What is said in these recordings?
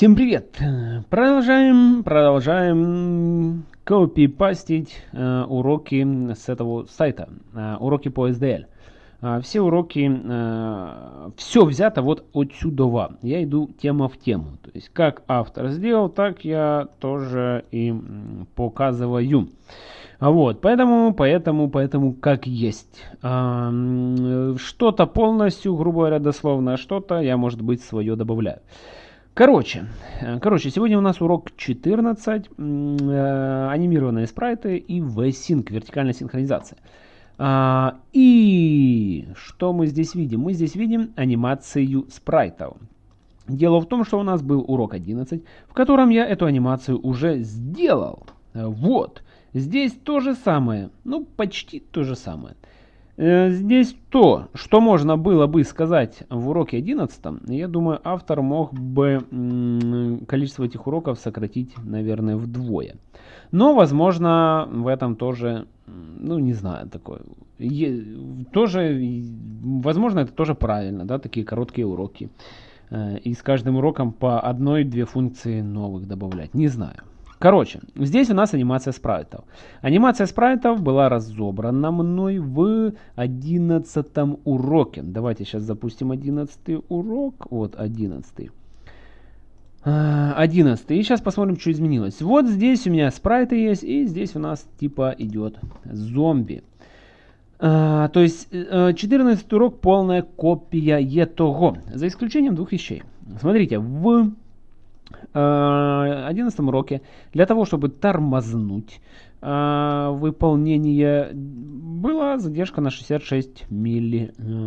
Всем привет! Продолжаем, продолжаем копипастить э, уроки с этого сайта, э, уроки по SDL. Э, все уроки, э, все взято вот отсюда. Я иду тема в тему. То есть как автор сделал, так я тоже и показываю. Вот, поэтому, поэтому, поэтому как есть. А, что-то полностью, грубо говоря, дословно, а что-то я, может быть, свое добавляю. Короче, э, короче, сегодня у нас урок 14, э, анимированные спрайты и V-Sync, вертикальная синхронизация. А, и что мы здесь видим? Мы здесь видим анимацию спрайтов. Дело в том, что у нас был урок 11, в котором я эту анимацию уже сделал. Вот, здесь то же самое, ну почти то же самое. Э, здесь то, что можно было бы сказать в уроке 11, я думаю, автор мог бы количество этих уроков сократить, наверное, вдвое. Но, возможно, в этом тоже, ну, не знаю, такое, тоже, возможно, это тоже правильно, да, такие короткие уроки. Э, и с каждым уроком по одной-две функции новых добавлять, не знаю. Короче, здесь у нас анимация спрайтов. Анимация спрайтов была разобрана мной в 11 уроке. Давайте сейчас запустим 11 урок. Вот 11. 11. И сейчас посмотрим, что изменилось. Вот здесь у меня спрайты есть, и здесь у нас типа идет зомби. А, то есть 14 э, урок полная копия этого, за исключением двух вещей. Смотрите, в 11 э, уроке для того, чтобы тормознуть э, выполнение, была задержка на 66 миллисекунд.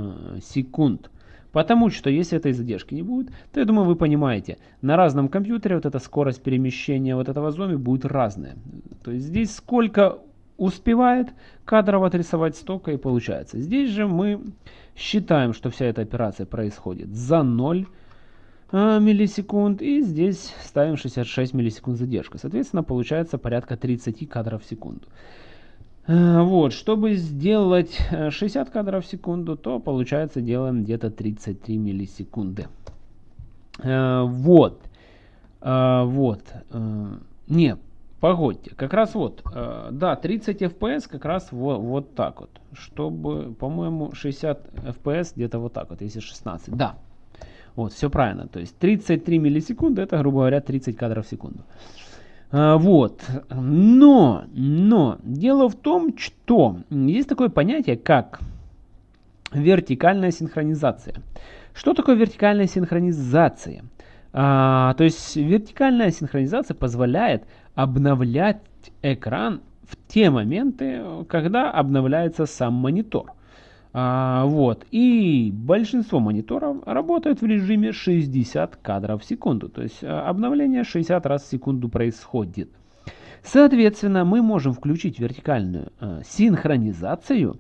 Потому что если этой задержки не будет, то я думаю вы понимаете, на разном компьютере вот эта скорость перемещения вот этого зомби будет разная. То есть здесь сколько успевает кадров отрисовать, столько и получается. Здесь же мы считаем, что вся эта операция происходит за 0 а, миллисекунд. И здесь ставим 66 миллисекунд задержка. Соответственно, получается порядка 30 кадров в секунду. А, вот, чтобы сделать 60 э, кадров в секунду, то получается делаем где-то 33 миллисекунды. Вот. Вот. Не, погодьте, как раз вот, да, 30 FPS как раз вот, вот так вот, чтобы, по-моему, 60 FPS где-то вот так вот, если 16, да, вот, все правильно. То есть 33 миллисекунды, это, грубо говоря, 30 кадров в секунду. А, вот. Но, но, дело в том, что есть такое понятие, как вертикальная синхронизация. Что такое вертикальная синхронизация? А, то есть вертикальная синхронизация позволяет обновлять экран в те моменты, когда обновляется сам монитор. А, вот. И большинство мониторов работают в режиме 60 кадров в секунду. То есть а, обновление 60 раз в секунду происходит. Соответственно, мы можем включить вертикальную э, синхронизацию,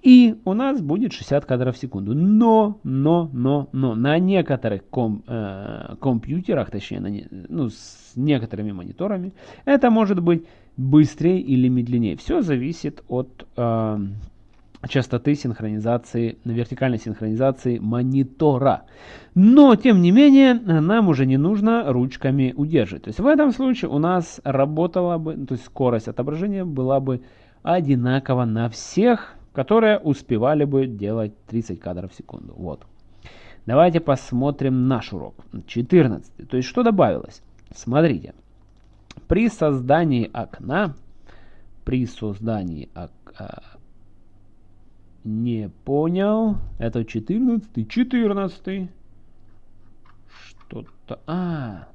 и у нас будет 60 кадров в секунду. Но, но, но, но на некоторых ком, э, компьютерах, точнее, на не, ну, с некоторыми мониторами, это может быть быстрее или медленнее. Все зависит от э, частоты синхронизации, вертикальной синхронизации монитора. Но, тем не менее, нам уже не нужно ручками удерживать. То есть в этом случае у нас работала бы, то есть скорость отображения была бы одинакова на всех, которые успевали бы делать 30 кадров в секунду. Вот. Давайте посмотрим наш урок. 14. То есть что добавилось? Смотрите. При создании окна, при создании окна, не понял. Это 14 14 Что-то... А,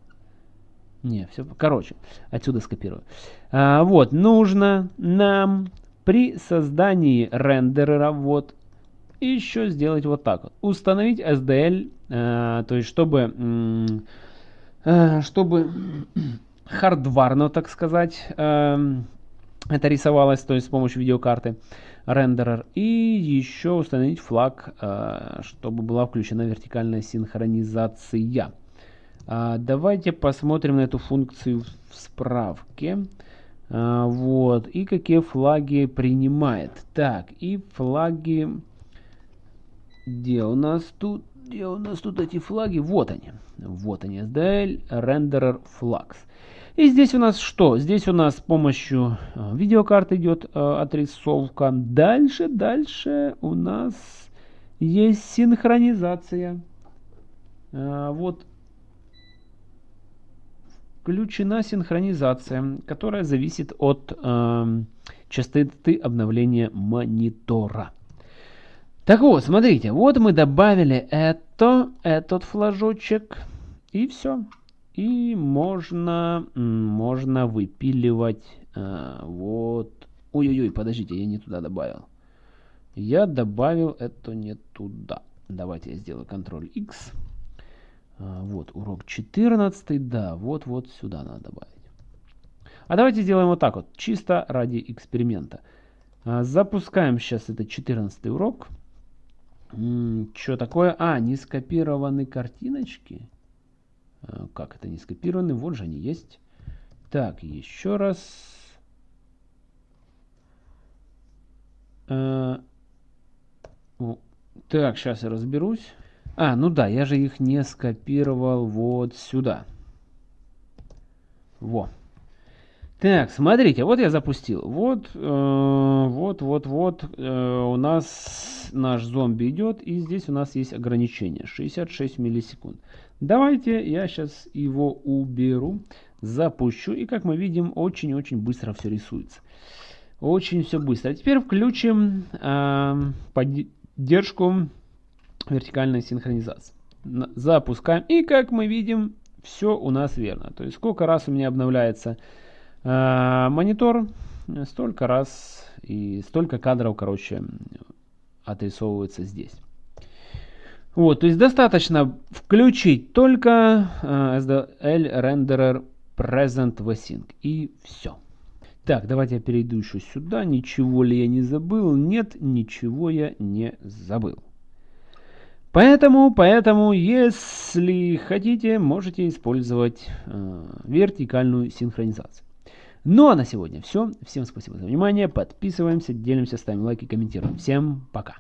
не, все, короче, отсюда скопирую. А, вот, нужно нам при создании рендерера, вот, еще сделать вот так. Установить SDL, а, то есть чтобы, а, чтобы хардварно, так сказать, а, это рисовалось, то есть с помощью видеокарты рендерер. И еще установить флаг, э, чтобы была включена вертикальная синхронизация. А, давайте посмотрим на эту функцию в справке. А, вот. И какие флаги принимает. Так, и флаги... Где у нас тут? Где у нас тут эти флаги? Вот они. Вот они. SDL Renderer Flags. И здесь у нас что? Здесь у нас с помощью э, видеокарты идет э, отрисовка. Дальше, дальше у нас есть синхронизация. Э, вот включена синхронизация, которая зависит от э, частоты обновления монитора. Так вот, смотрите, вот мы добавили это, этот флажочек, и все. И можно, можно выпиливать э, вот... Ой-ой-ой, подождите, я не туда добавил. Я добавил это не туда. Давайте я сделаю Ctrl-X. А, вот, урок 14, да, вот-вот сюда надо добавить. А давайте сделаем вот так вот, чисто ради эксперимента. А, запускаем сейчас этот 14 урок. Что такое? А, не скопированы картиночки. Э, как это не скопированы? Вот же они есть. Так, еще раз. Э, так, сейчас я разберусь. А, ну да, я же их не скопировал вот сюда. Во. Так, смотрите, вот я запустил. Вот, э, вот, вот, вот э, у нас наш зомби идет, и здесь у нас есть ограничение 66 миллисекунд. Давайте я сейчас его уберу, запущу. И как мы видим, очень-очень быстро все рисуется. Очень все быстро. Теперь включим э, поддержку вертикальной синхронизации. Запускаем. И как мы видим, все у нас верно. То есть сколько раз у меня обновляется монитор, столько раз и столько кадров, короче, отрисовывается здесь. Вот, то есть достаточно включить только uh, SDL Renderer Present Vsync и все. Так, давайте я перейду еще сюда. Ничего ли я не забыл? Нет, ничего я не забыл. Поэтому, поэтому, если хотите, можете использовать э, вертикальную синхронизацию. Ну а на сегодня все. Всем спасибо за внимание. Подписываемся, делимся, ставим лайки, комментируем. Всем пока.